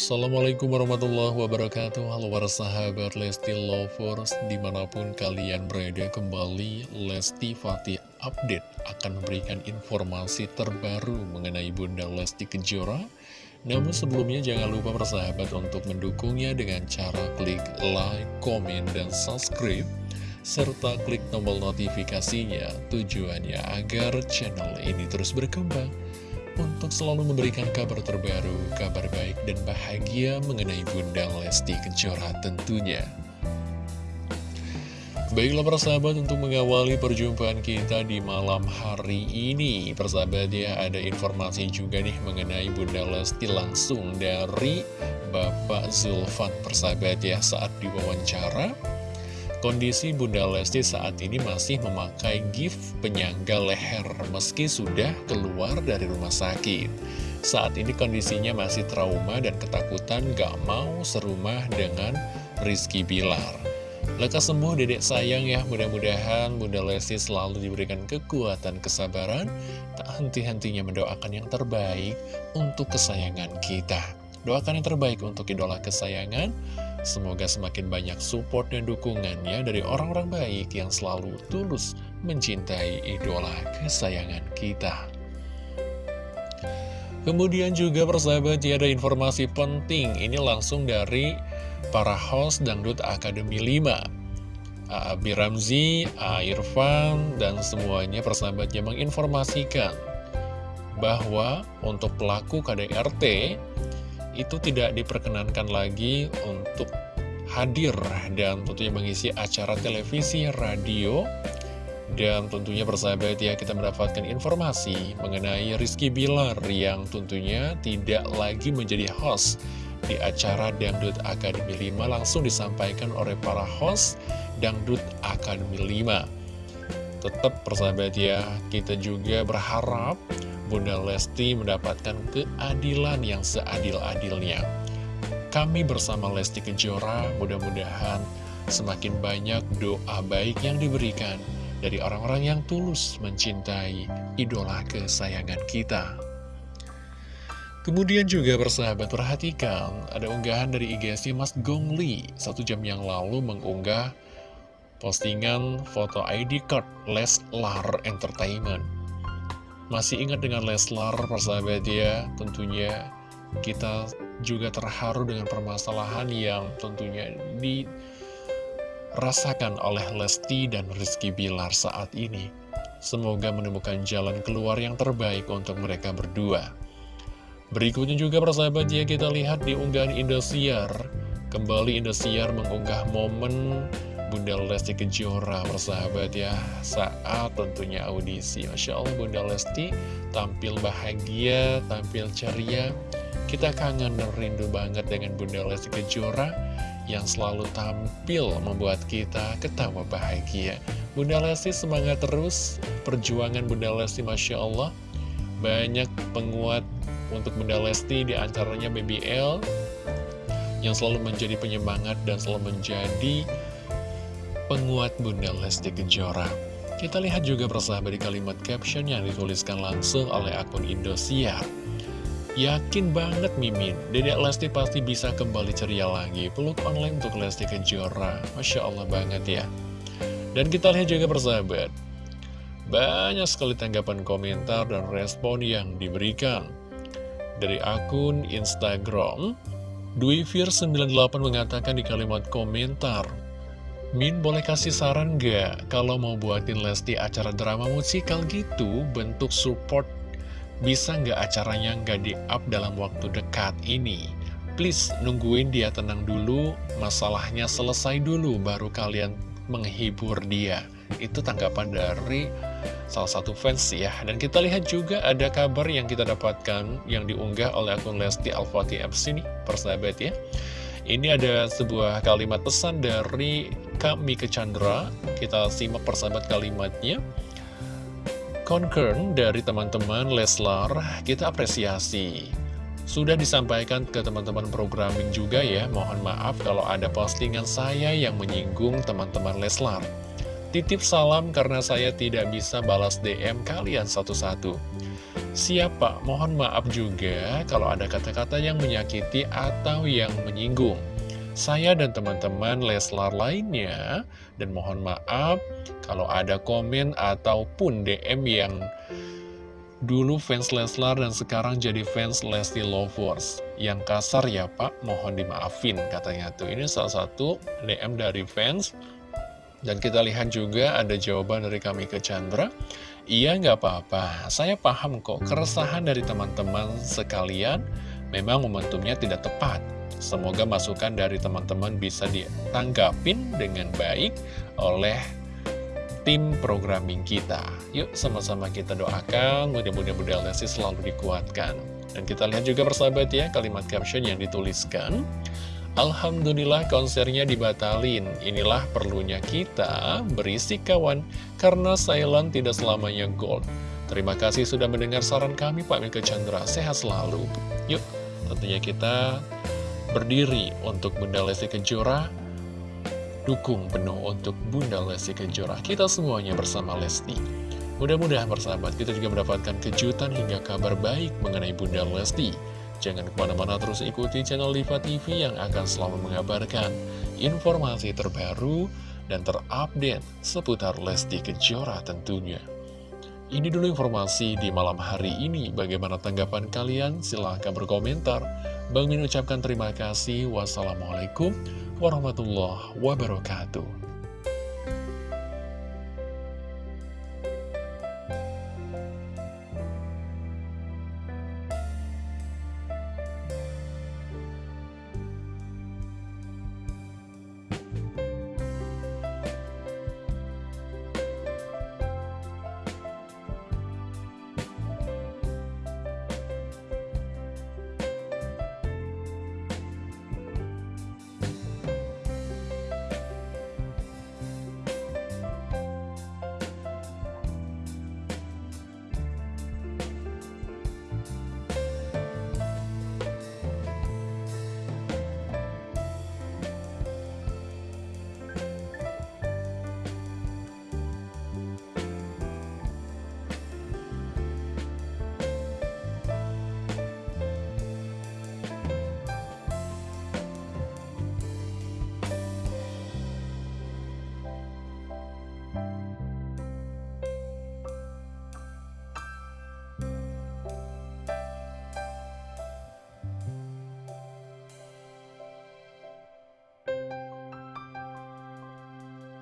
Assalamualaikum warahmatullahi wabarakatuh. Halo para sahabat Lesti Lovers Di mana pun kalian berada kembali Lesti Fatih Update Akan memberikan informasi terbaru Mengenai Bunda Lesti Kejora. Namun sebelumnya jangan lupa para sahabat Untuk mendukungnya dengan cara klik like, komen, dan subscribe serta klik tombol notifikasinya tujuannya agar channel ini terus berkembang untuk selalu memberikan kabar terbaru, kabar baik dan bahagia mengenai Bunda Lesti Kejora tentunya. Baiklah persahabat untuk mengawali perjumpaan kita di malam hari ini Persahabat ya ada informasi juga nih mengenai Bunda Lesti langsung dari Bapak Zulfan Persahabat ya saat diwawancara Kondisi Bunda Lesti saat ini masih memakai gift penyangga leher meski sudah keluar dari rumah sakit. Saat ini kondisinya masih trauma dan ketakutan gak mau serumah dengan Rizky Bilar. Lekas sembuh dedek sayang ya, mudah-mudahan Bunda Lesti selalu diberikan kekuatan kesabaran, tak henti-hentinya mendoakan yang terbaik untuk kesayangan kita. Doakan yang terbaik untuk idola kesayangan, Semoga semakin banyak support dan dukungannya dari orang-orang baik yang selalu tulus mencintai idola kesayangan kita. Kemudian juga persahabat ada informasi penting Ini langsung dari para host Dangdut Akademi 5 Abi Ramzi. Irfan, dan semuanya persahabatnya menginformasikan Bahwa untuk pelaku KDRT itu tidak diperkenankan lagi untuk hadir dan tentunya mengisi acara televisi, radio, dan tentunya persahabat ya kita mendapatkan informasi mengenai Rizky Bilar yang tentunya tidak lagi menjadi host di acara Dangdut Akademi 5 langsung disampaikan oleh para host Dangdut Akademi 5. Tetap persahabat ya, kita juga berharap Bunda Lesti mendapatkan keadilan yang seadil-adilnya. Kami bersama Lesti Kejora mudah-mudahan semakin banyak doa baik yang diberikan dari orang-orang yang tulus mencintai idola kesayangan kita. Kemudian juga bersahabat perhatikan ada unggahan dari IGSnya Mas Gongli satu jam yang lalu mengunggah postingan foto ID card Leslar Entertainment masih ingat dengan Leslar, persahabat ya, tentunya kita juga terharu dengan permasalahan yang tentunya dirasakan oleh Lesti dan Rizky Bilar saat ini. Semoga menemukan jalan keluar yang terbaik untuk mereka berdua. Berikutnya juga persahabat ya, kita lihat di unggahan Indosiar. Kembali Indosiar mengunggah momen Bunda Lesti Kejora persahabat ya. Saat tentunya audisi. Masya Allah Bunda Lesti tampil bahagia, tampil ceria. Kita kangen dan rindu banget dengan Bunda Lesti Kejora yang selalu tampil membuat kita ketawa bahagia. Bunda Lesti semangat terus. Perjuangan Bunda Lesti Masya Allah. Banyak penguat untuk Bunda Lesti di antaranya BBL yang selalu menjadi penyemangat dan selalu menjadi penguat Bunda Lesti Kejora. Kita lihat juga persahabat di kalimat caption yang dituliskan langsung oleh akun Indosiar. Yakin banget Mimin, Dedek Lesti pasti bisa kembali ceria lagi. Peluk online untuk Lesti Kejora. Masya Allah banget ya. Dan kita lihat juga persahabat. Banyak sekali tanggapan komentar dan respon yang diberikan. Dari akun Instagram, Dwifir98 mengatakan di kalimat komentar, Min boleh kasih saran gak kalau mau buatin Lesti acara drama musikal gitu bentuk support bisa nggak acaranya nggak di-up dalam waktu dekat ini? Please nungguin dia tenang dulu, masalahnya selesai dulu baru kalian menghibur dia. Itu tanggapan dari salah satu fans ya. Dan kita lihat juga ada kabar yang kita dapatkan yang diunggah oleh akun Lesti Al-Fatih FC nih, persahabat ya. Ini ada sebuah kalimat pesan dari kami ke Chandra. Kita simak persahabat kalimatnya. Concern dari teman-teman Leslar, kita apresiasi. Sudah disampaikan ke teman-teman programming juga ya, mohon maaf kalau ada postingan saya yang menyinggung teman-teman Leslar. Titip salam karena saya tidak bisa balas DM kalian satu-satu. Siapa? Mohon maaf juga kalau ada kata-kata yang menyakiti atau yang menyinggung. Saya dan teman-teman Leslar lainnya, dan mohon maaf kalau ada komen ataupun DM yang dulu fans Leslar dan sekarang jadi fans Lesti Lovers. Yang kasar ya pak, mohon dimaafin katanya tuh. Ini salah satu DM dari fans. Dan kita lihat juga ada jawaban dari kami ke Chandra. Iya nggak apa-apa, saya paham kok keresahan dari teman-teman sekalian memang momentumnya tidak tepat. Semoga masukan dari teman-teman bisa ditanggapin dengan baik oleh tim programming kita. Yuk sama-sama kita doakan, mudah-mudahan Bunda Lesti selalu dikuatkan. Dan kita lihat juga persahabat ya, kalimat caption yang dituliskan. Alhamdulillah konsernya dibatalin. Inilah perlunya kita berisi kawan karena Silent tidak selamanya gold. Terima kasih sudah mendengar saran kami Pak Mika Chandra. Sehat selalu. Yuk, tentunya kita berdiri untuk Bunda Lesti Kejora. Dukung penuh untuk Bunda Lesti Kejora. Kita semuanya bersama Lesti. Mudah-mudahan persahabat kita juga mendapatkan kejutan hingga kabar baik mengenai Bunda Lesti. Jangan ke mana-mana terus ikuti channel Diva TV yang akan selalu mengabarkan informasi terbaru dan terupdate seputar Lesti Kejora tentunya. Ini dulu informasi di malam hari ini. Bagaimana tanggapan kalian? Silahkan berkomentar. Bang Min ucapkan terima kasih. Wassalamualaikum warahmatullahi wabarakatuh.